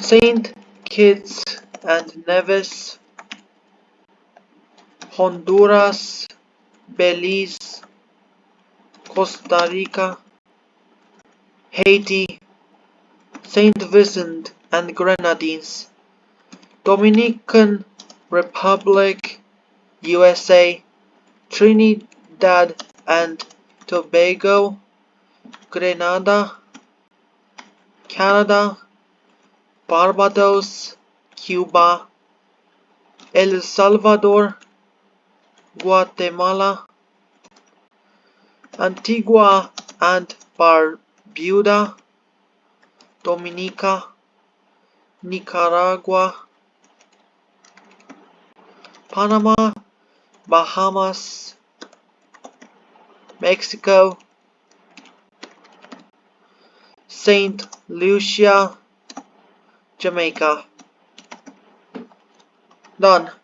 Saint Kitts and Nevis, Honduras, Belize, Costa Rica, Haiti, Saint Vincent and Grenadines, Dominican Republic, USA, Trinidad and Tobago, Grenada, Canada, Barbados, Cuba, El Salvador, Guatemala, Antigua and Barbuda, Dominica, Nicaragua, Panama, Bahamas, Mexico, Saint Lucia, Jamaica. Done.